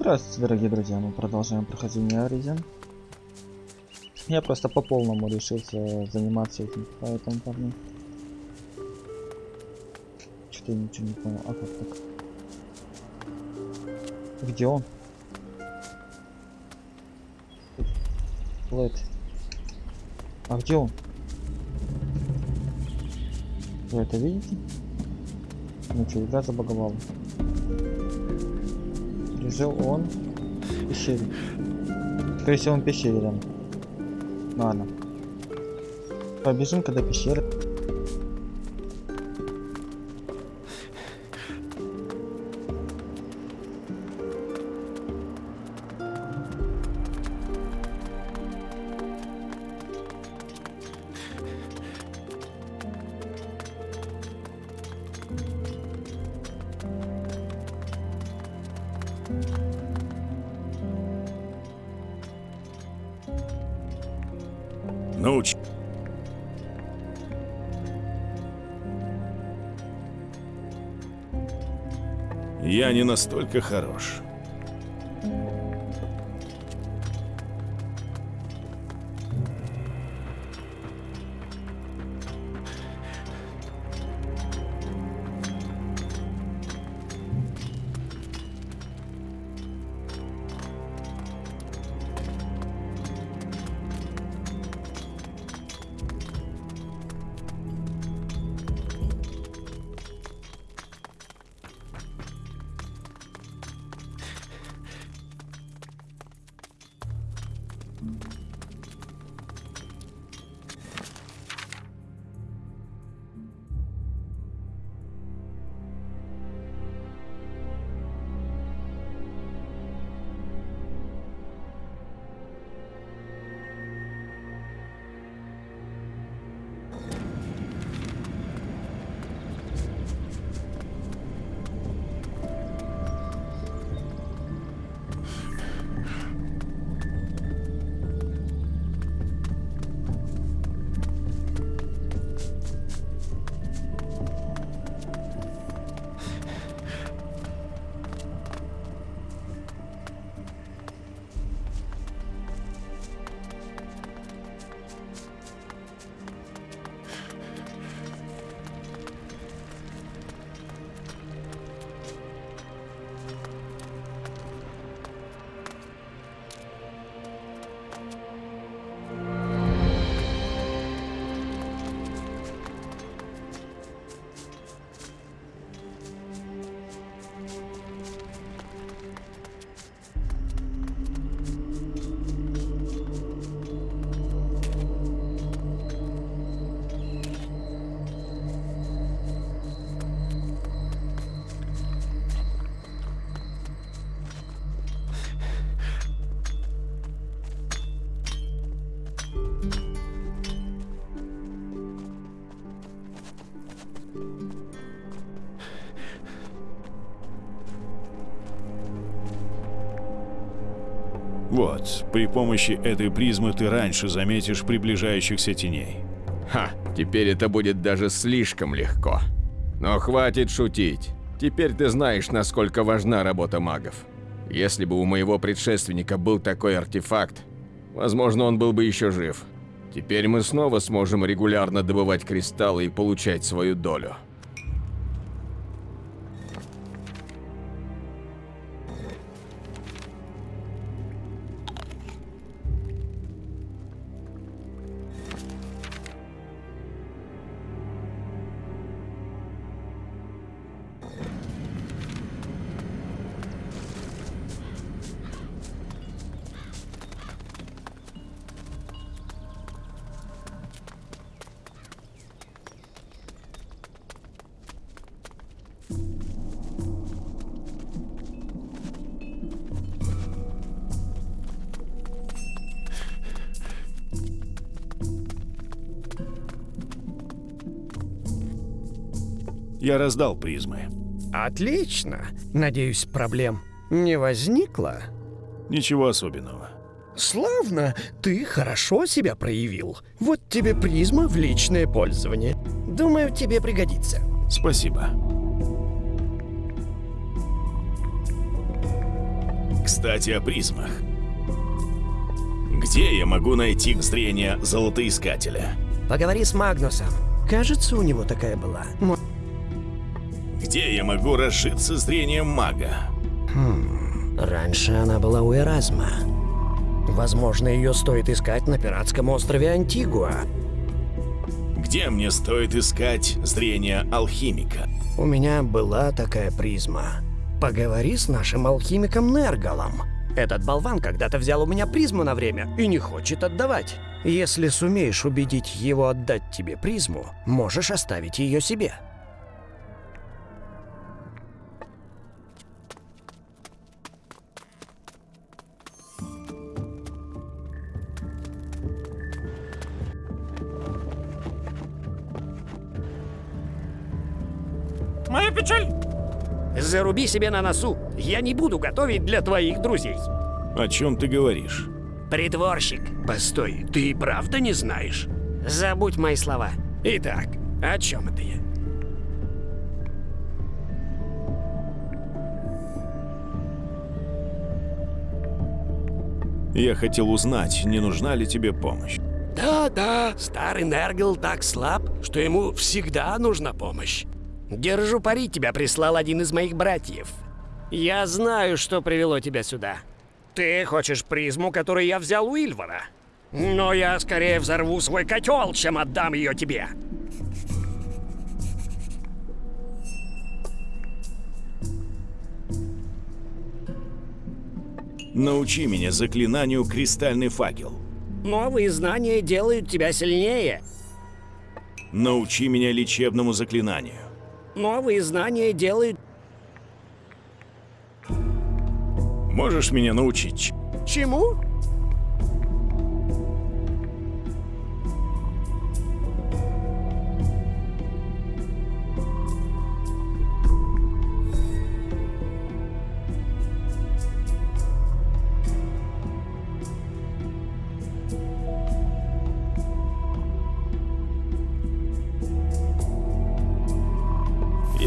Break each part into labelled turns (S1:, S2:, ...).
S1: Здравствуйте, дорогие друзья, мы продолжаем прохождение Аризен. Я просто по полному решился заниматься этим, поэтому парню. Что-то я ничего не понял. А как так? Где он? Лэд. А где он? Вы это видите? Ну что, игра забаговала. Жил он пещере. Скорее всего, он пещере там. Ладно. Побежим, когда пещера.
S2: Настолько хорош. Вот, при помощи этой призмы ты раньше заметишь приближающихся теней.
S3: Ха, теперь это будет даже слишком легко. Но хватит шутить. Теперь ты знаешь, насколько важна работа магов. Если бы у моего предшественника был такой артефакт, возможно, он был бы еще жив. Теперь мы снова сможем регулярно добывать кристаллы и получать свою долю.
S2: Я раздал призмы.
S4: Отлично. Надеюсь, проблем не возникло?
S2: Ничего особенного.
S4: Славно, ты хорошо себя проявил. Вот тебе призма в личное пользование. Думаю, тебе пригодится.
S2: Спасибо. Кстати, о призмах. Где я могу найти зрение золотоискателя?
S5: Поговори с Магнусом. Кажется, у него такая была.
S2: Где я могу разжиться зрением мага?
S5: Раньше она была у Эразма. Возможно, ее стоит искать на пиратском острове Антигуа.
S2: Где мне стоит искать зрение алхимика?
S5: У меня была такая призма. Поговори с нашим алхимиком Нергалом. Этот болван когда-то взял у меня призму на время и не хочет отдавать. Если сумеешь убедить его отдать тебе призму, можешь оставить ее себе.
S4: Заруби себе на носу. Я не буду готовить для твоих друзей.
S2: О чем ты говоришь?
S4: Притворщик. Постой, ты и правда не знаешь? Забудь мои слова. Итак, о чем это я?
S2: Я хотел узнать, не нужна ли тебе помощь.
S4: Да-да, старый Нергл так слаб, что ему всегда нужна помощь. Держу пари, тебя прислал один из моих братьев. Я знаю, что привело тебя сюда. Ты хочешь призму, которую я взял у Ильвара. Но я скорее взорву свой котел, чем отдам ее тебе.
S2: Научи меня заклинанию «Кристальный факел».
S4: Новые знания делают тебя сильнее.
S2: Научи меня лечебному заклинанию.
S4: Новые знания делают...
S2: Можешь меня научить?
S4: Чему?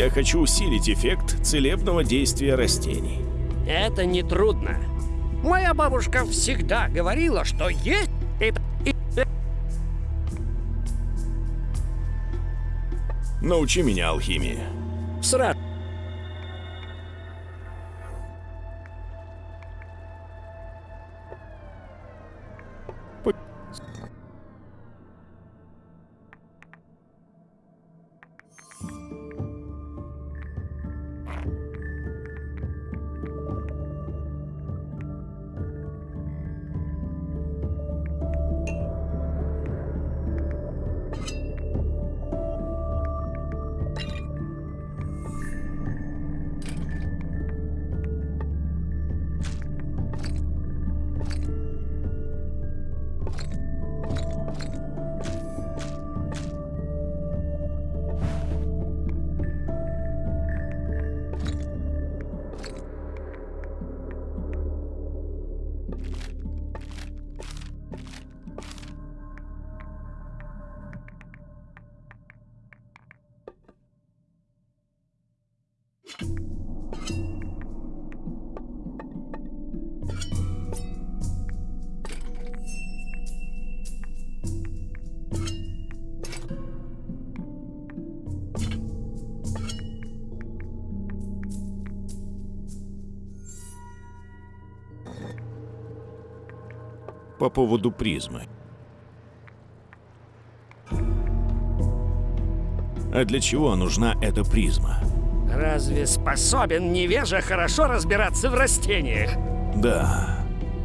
S2: Я хочу усилить эффект целебного действия растений.
S4: Это не трудно. Моя бабушка всегда говорила, что есть...
S2: Научи меня алхимии.
S4: Сразу.
S2: По поводу призмы. А для чего нужна эта призма?
S4: Разве способен невежа хорошо разбираться в растениях?
S2: Да,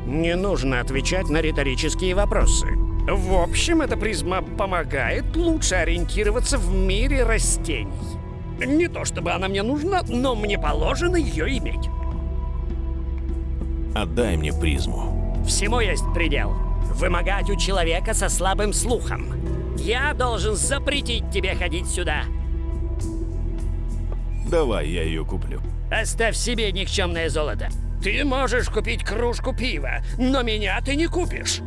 S4: Не нужно отвечать на риторические вопросы. В общем, эта призма помогает лучше ориентироваться в мире растений. Не то чтобы она мне нужна, но мне положено ее иметь.
S2: отдай мне призму.
S4: Всему есть предел. Вымогать у человека со слабым слухом. Я должен запретить тебе ходить сюда.
S2: Давай я ее куплю.
S4: Оставь себе никчемное золото. Ты можешь купить кружку пива, но меня ты не купишь.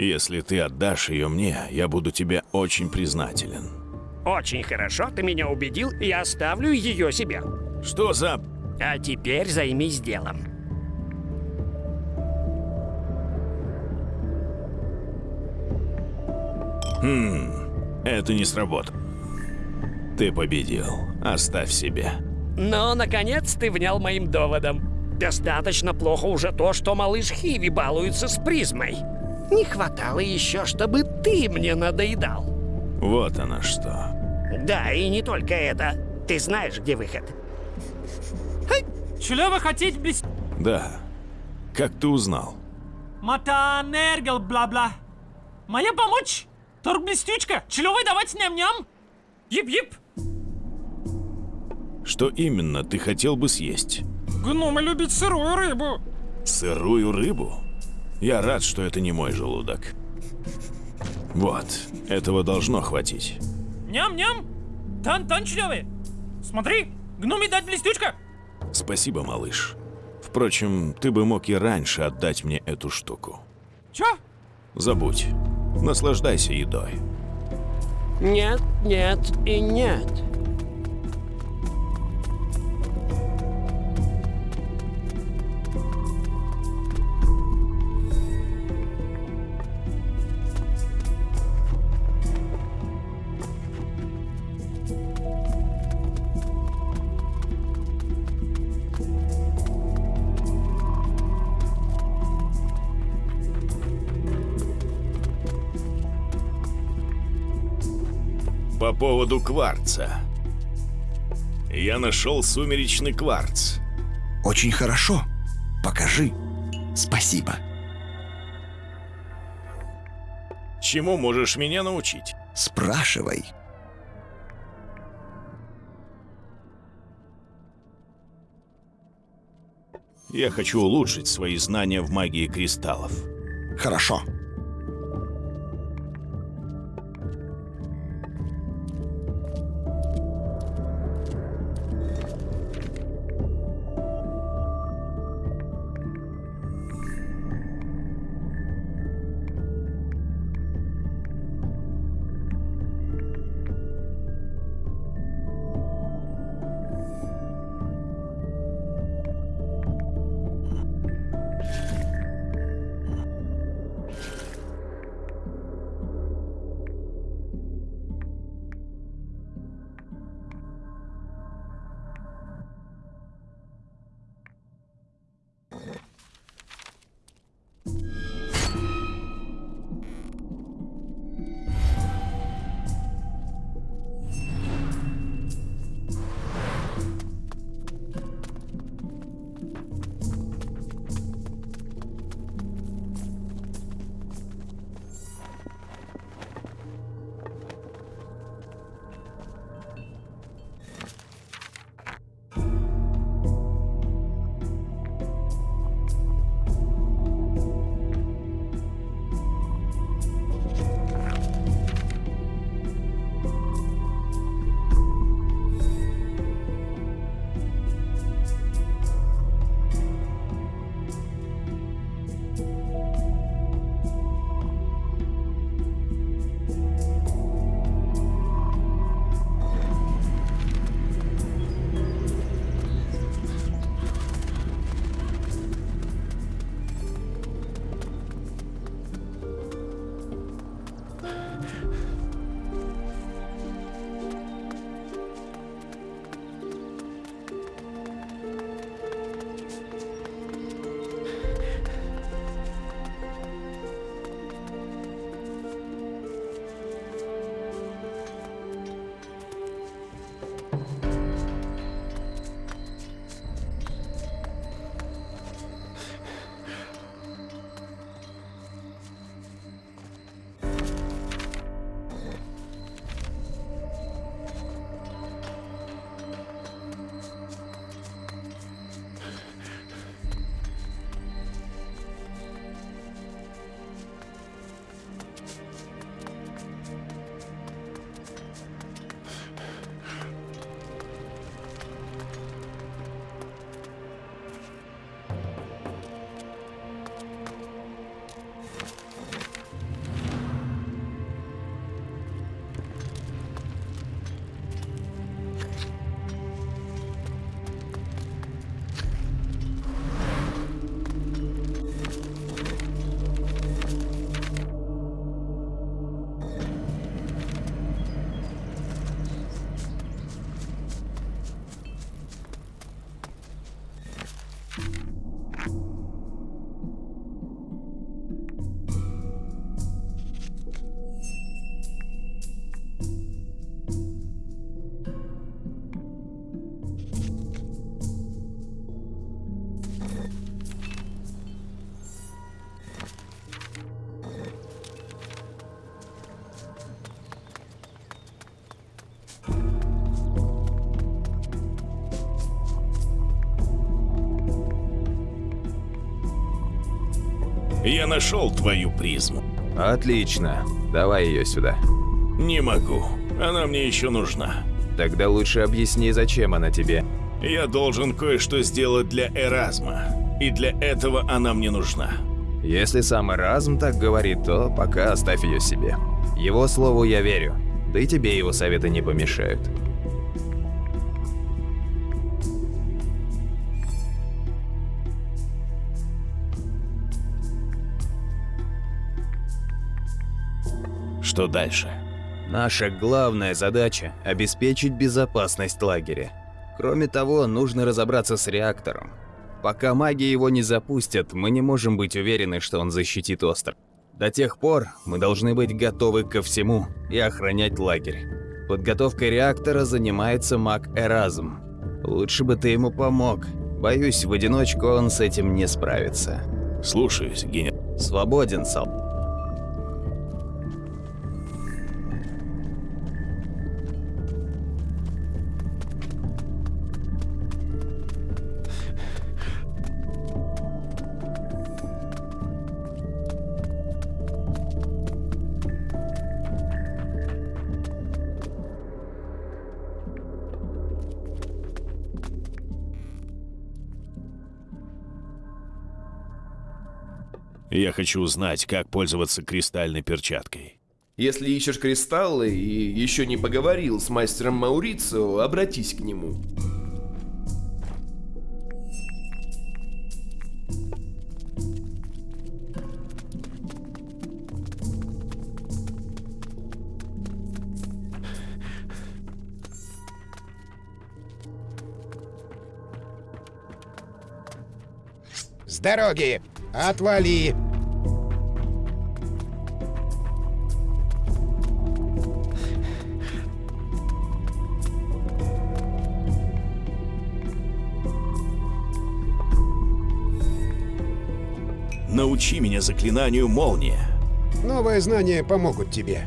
S2: Если ты отдашь ее мне, я буду тебе очень признателен.
S4: Очень хорошо, ты меня убедил, я оставлю ее себе.
S2: Что за...
S4: А теперь займись делом.
S2: Это не сработало. Ты победил. Оставь себе.
S4: Но, наконец, ты внял моим доводом. Достаточно плохо уже то, что малыш Хиви балуется с призмой. Не хватало еще, чтобы ты мне надоедал.
S2: Вот она что.
S4: Да, и не только это. Ты знаешь, где выход.
S6: Что вы хотите без...
S2: Да. Как ты узнал?
S6: Мата нергел бла-бла. Моя помочь? Торг блестючка. Чего вы давать ням-ням? Ип-ип.
S2: Что именно ты хотел бы съесть?
S6: Гномы любят сырую рыбу.
S2: Сырую рыбу? Я рад, что это не мой желудок. Вот, этого должно хватить.
S6: Ням-ням. Тан-тан, члены. Смотри, гноми дать блестючка.
S2: Спасибо, малыш. Впрочем, ты бы мог и раньше отдать мне эту штуку.
S6: Чё?
S2: Забудь. Наслаждайся едой.
S4: Нет, нет и нет.
S2: Поводу кварца. Я нашел сумеречный кварц.
S7: Очень хорошо. Покажи. Спасибо.
S2: Чему можешь меня научить?
S7: Спрашивай.
S2: Я хочу улучшить свои знания в магии кристаллов.
S7: Хорошо.
S2: Я нашел твою призму.
S8: Отлично. Давай ее сюда.
S2: Не могу. Она мне еще нужна.
S8: Тогда лучше объясни, зачем она тебе.
S2: Я должен кое-что сделать для Эразма. И для этого она мне нужна.
S8: Если сам Эразм так говорит, то пока оставь ее себе. Его слову я верю. Да и тебе его советы не помешают.
S2: Что дальше?
S8: Наша главная задача – обеспечить безопасность лагеря. Кроме того, нужно разобраться с реактором. Пока маги его не запустят, мы не можем быть уверены, что он защитит остров. До тех пор мы должны быть готовы ко всему и охранять лагерь. Подготовкой реактора занимается маг Эразм. Лучше бы ты ему помог. Боюсь, в одиночку он с этим не справится.
S2: Слушаюсь, генерал.
S8: Свободен, Сал.
S2: Я хочу узнать, как пользоваться кристальной перчаткой.
S9: Если ищешь кристаллы и еще не поговорил с мастером Маурицио, обратись к нему.
S10: С дороги! Отвали!
S2: Научи меня заклинанию молния.
S10: Новые знания помогут тебе.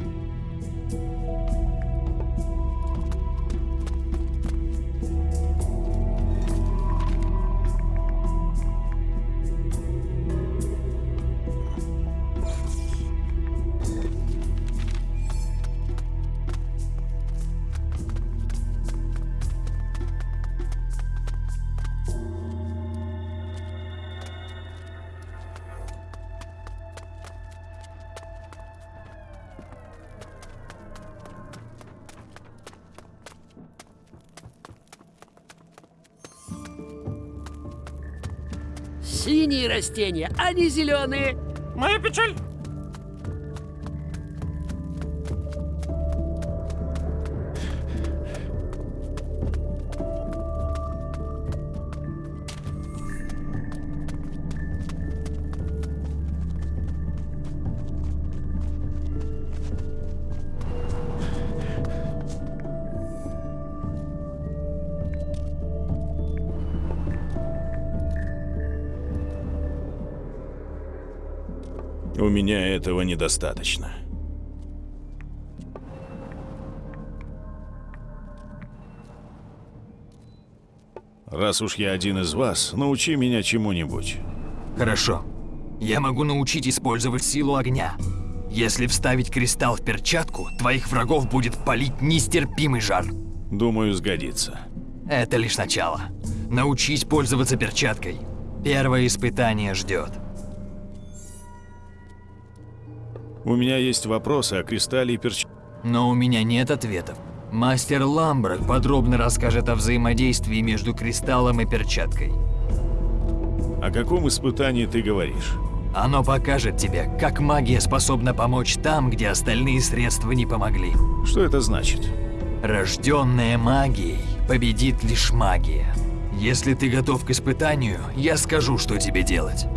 S4: Растения, не зеленые.
S6: Моя печаль.
S2: У меня этого недостаточно. Раз уж я один из вас, научи меня чему-нибудь.
S11: Хорошо. Я могу научить использовать силу огня. Если вставить кристалл в перчатку, твоих врагов будет палить нестерпимый жар.
S2: Думаю, сгодится.
S11: Это лишь начало. Научись пользоваться перчаткой. Первое испытание ждет.
S2: У меня есть вопросы о кристалле и перч...
S11: Но у меня нет ответов. Мастер Ламбрак подробно расскажет о взаимодействии между кристаллом и перчаткой.
S2: О каком испытании ты говоришь?
S11: Оно покажет тебе, как магия способна помочь там, где остальные средства не помогли.
S2: Что это значит?
S11: Рожденная магией победит лишь магия. Если ты готов к испытанию, я скажу, что тебе делать.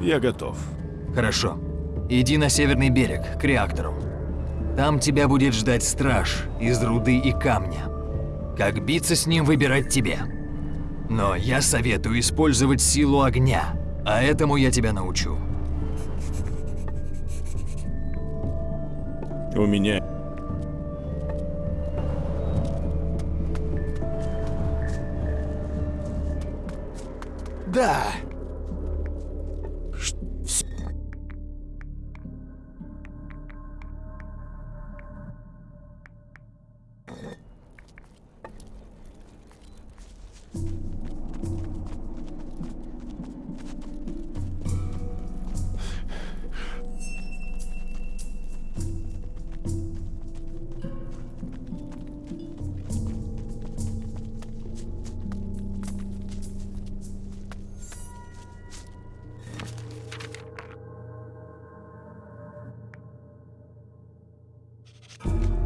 S2: Я готов.
S11: Хорошо. Иди на северный берег, к реактору. Там тебя будет ждать страж из руды и камня. Как биться с ним, выбирать тебе. Но я советую использовать силу огня а этому я тебя научу.
S2: У меня...
S9: you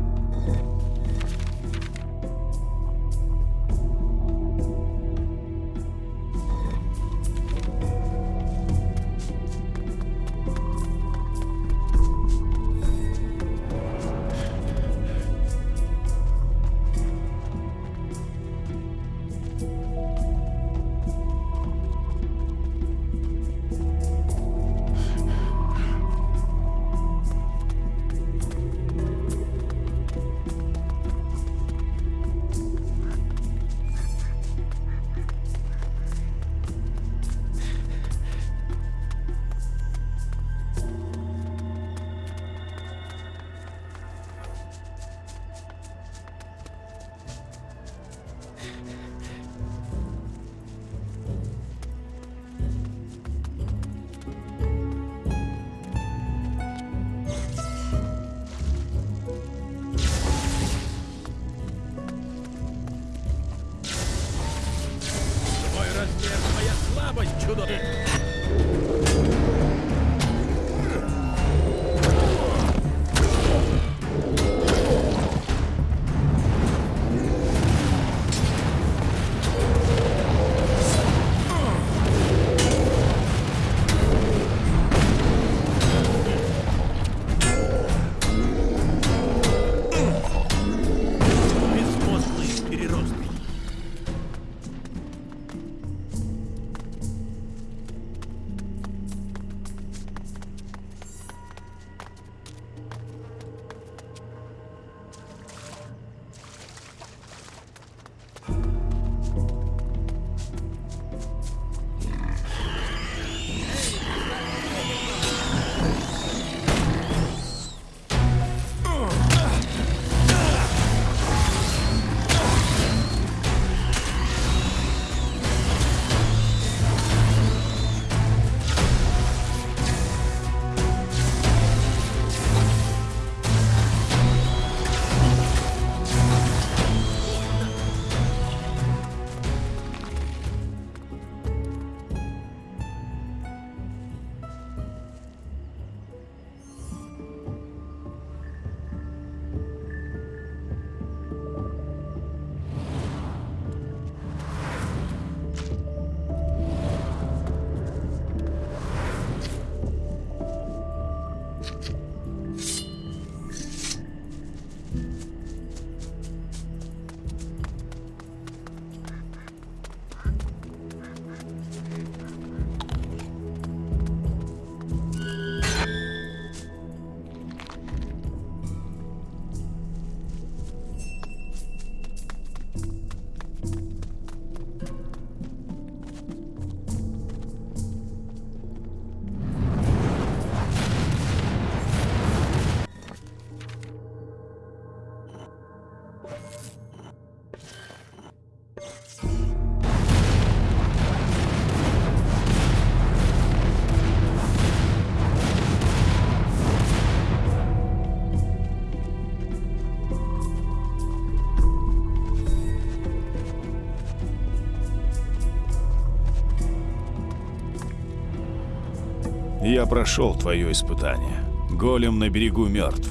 S2: Я прошел твое испытание. Голем на берегу мертв.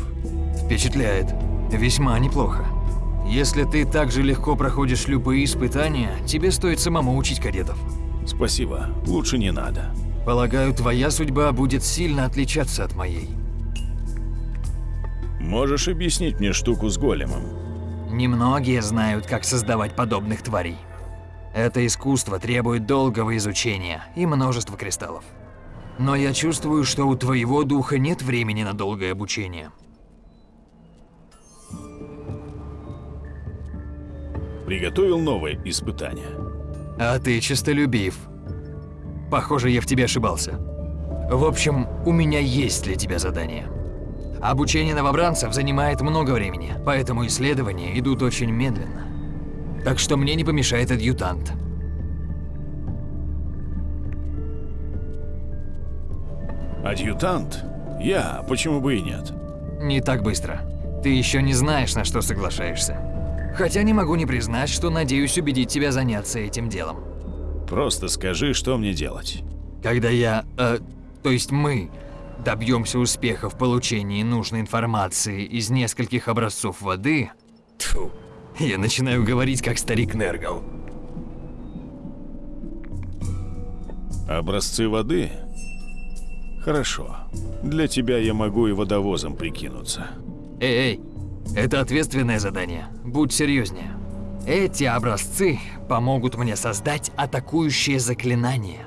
S11: Впечатляет. Весьма неплохо. Если ты так же легко проходишь любые испытания, тебе стоит самому учить кадетов.
S2: Спасибо, лучше не надо.
S11: Полагаю, твоя судьба будет сильно отличаться от моей.
S2: Можешь объяснить мне штуку с големом?
S11: Немногие знают, как создавать подобных тварей. Это искусство требует долгого изучения и множества кристаллов. Но я чувствую, что у твоего духа нет времени на долгое обучение.
S2: Приготовил новое испытание.
S11: А ты честолюбив. Похоже, я в тебе ошибался. В общем, у меня есть для тебя задание. Обучение новобранцев занимает много времени, поэтому исследования идут очень медленно. Так что мне не помешает адъютант.
S2: Адъютант? Я, почему бы и нет?
S11: Не так быстро. Ты еще не знаешь, на что соглашаешься. Хотя не могу не признать, что надеюсь убедить тебя заняться этим делом.
S2: Просто скажи, что мне делать.
S11: Когда я, э, то есть мы, добьемся успеха в получении нужной информации из нескольких образцов воды, тьфу, я начинаю говорить как старик Нергал.
S2: Образцы воды? Хорошо. Для тебя я могу и водовозом прикинуться.
S11: Эй, эй, это ответственное задание. Будь серьезнее. Эти образцы помогут мне создать атакующее заклинание.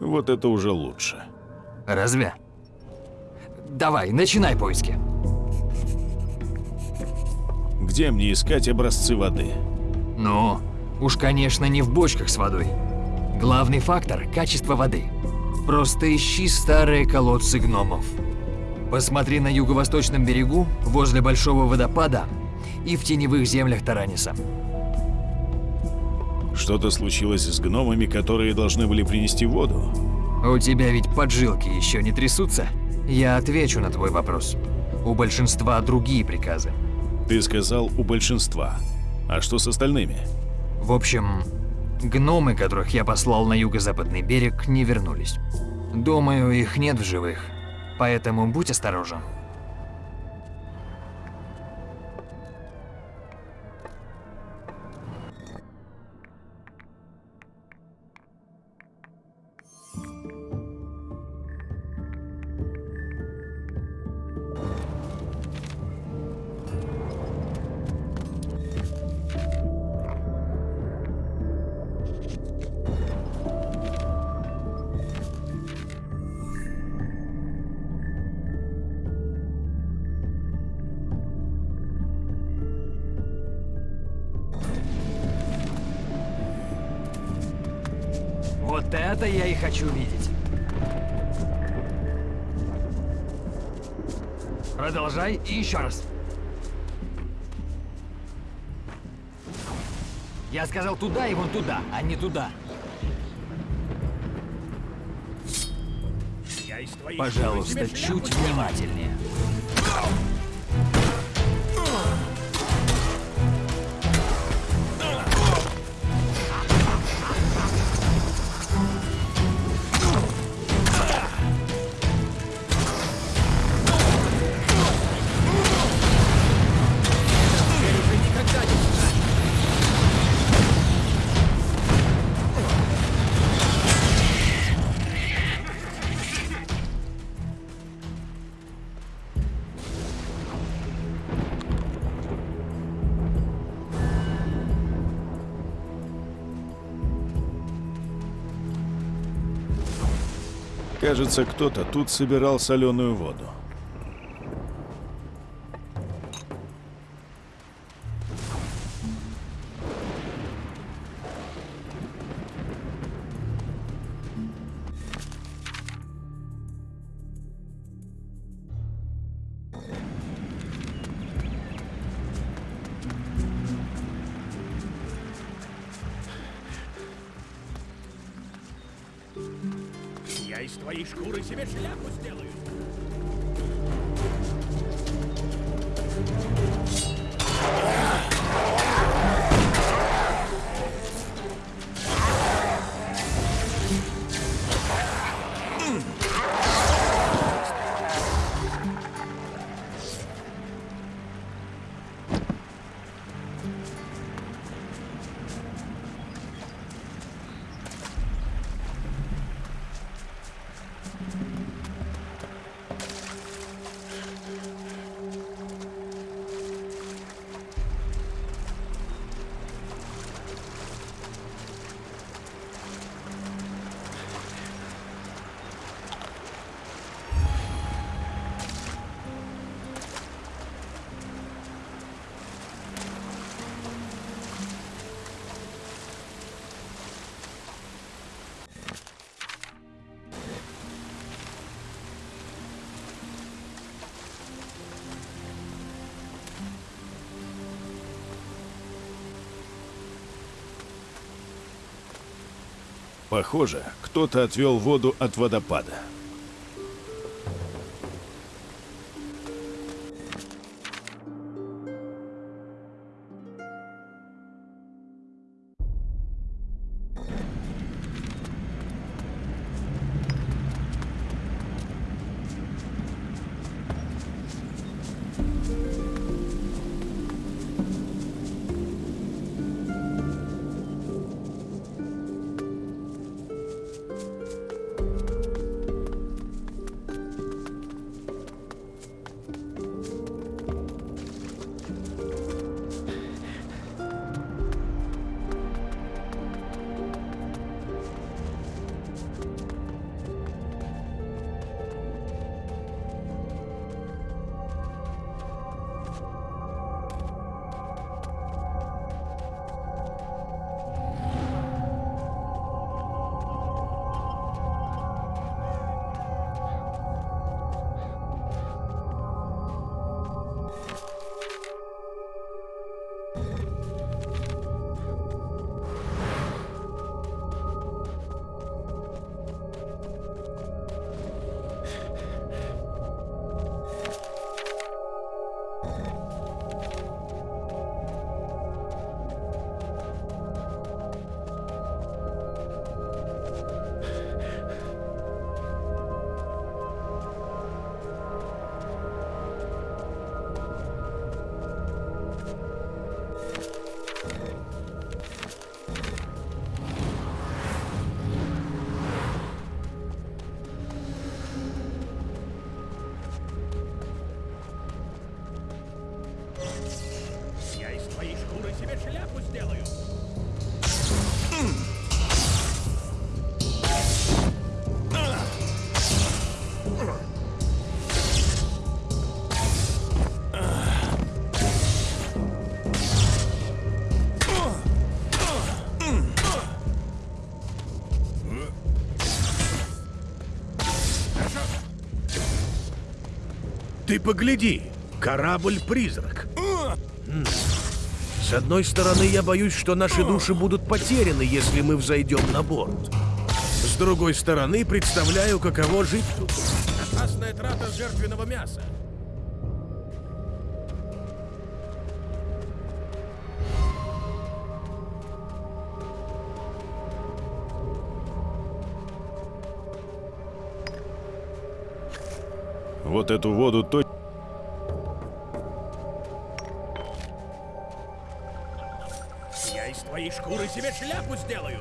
S2: Вот это уже лучше.
S11: Разве? Давай, начинай поиски.
S2: Где мне искать образцы воды?
S11: Ну, уж конечно не в бочках с водой. Главный фактор – качество воды. Просто ищи старые колодцы гномов. Посмотри на юго-восточном берегу, возле большого водопада и в теневых землях Тараниса.
S2: Что-то случилось с гномами, которые должны были принести воду?
S11: У тебя ведь поджилки еще не трясутся? Я отвечу на твой вопрос. У большинства другие приказы.
S2: Ты сказал у большинства. А что с остальными?
S11: В общем, гномы, которых я послал на юго-западный берег, не вернулись. Думаю, их нет в живых. Поэтому будь осторожен. Продолжай и еще раз. Я сказал туда и вон туда, а не туда. Пожалуйста, чуть внимательнее.
S2: Кажется, кто-то тут собирал соленую воду.
S12: Из твоей шкуры себе шляпу сделаю.
S2: Похоже, кто-то отвел воду от водопада.
S13: Ты погляди, корабль-призрак. С одной стороны, я боюсь, что наши души будут потеряны, если мы взойдем на борт. С другой стороны, представляю, каково жить тут.
S12: Опасная трата жертвенного мяса.
S2: Вот эту воду точно...
S12: Я из твоей шкуры себе шляпу сделаю.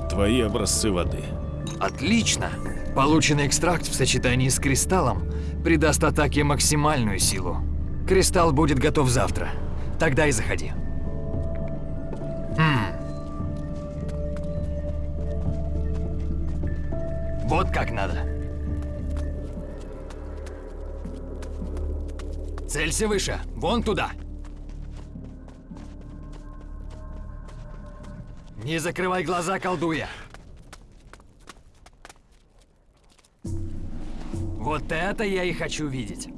S2: Вот твои образцы воды.
S11: Отлично. Полученный экстракт в сочетании с кристаллом придаст атаке максимальную силу. Кристалл будет готов завтра. Тогда и заходи. Хм. Вот как надо. Целься выше. Вон туда. Не закрывай глаза, колдуя. Вот это я и хочу видеть.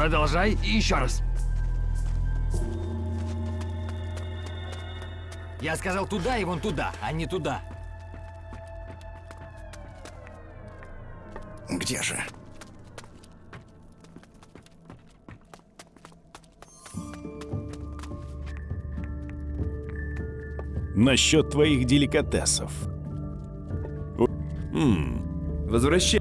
S11: Продолжай и еще раз. Я сказал туда и вон туда, а не туда.
S7: Где же?
S2: Насчет твоих деликатесов. У- М,
S9: Возвращай.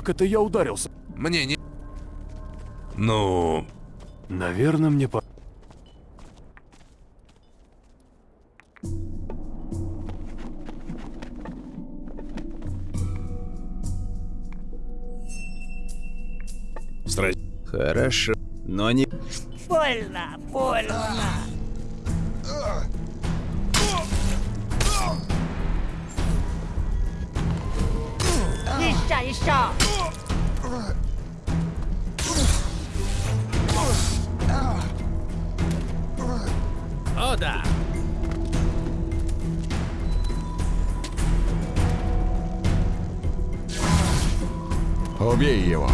S14: Как это я ударился?
S15: Мне не...
S14: Ну... Наверное, мне по...
S2: Стра...
S8: Хорошо, но не...
S16: Больно, больно. Еще, еще.
S3: Убей его.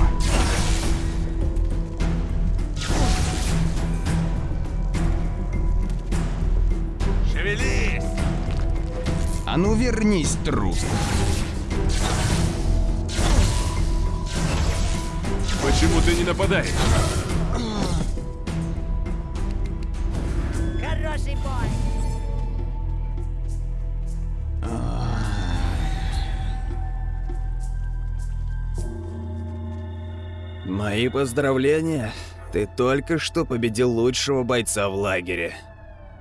S12: Шевелись!
S8: А ну вернись, трус.
S14: Почему ты не нападаешь?
S8: Мои поздравления. Ты только что победил лучшего бойца в лагере.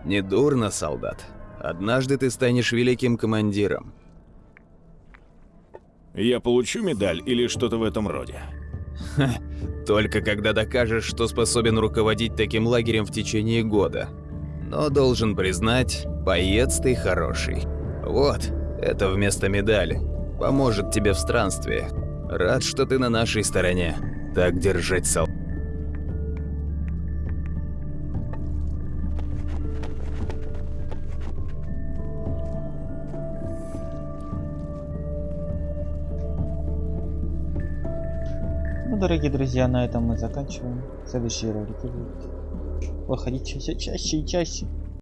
S8: Недурно, солдат. Однажды ты станешь великим командиром.
S2: Я получу медаль или что-то в этом роде?
S8: Только когда докажешь, что способен руководить таким лагерем в течение года. Но должен признать, боец ты хороший. Вот, это вместо медали. Поможет тебе в странстве. Рад, что ты на нашей стороне. Так держать, сол...
S1: Ну, дорогие друзья, на этом мы заканчиваем. Следующие ролики будут выходить все чаще и чаще.